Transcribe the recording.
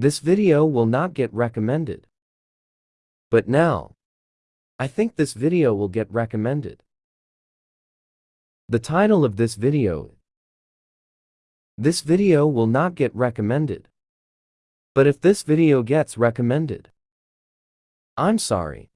This video will not get recommended. But now, I think this video will get recommended. The title of this video This video will not get recommended. But if this video gets recommended, I'm sorry.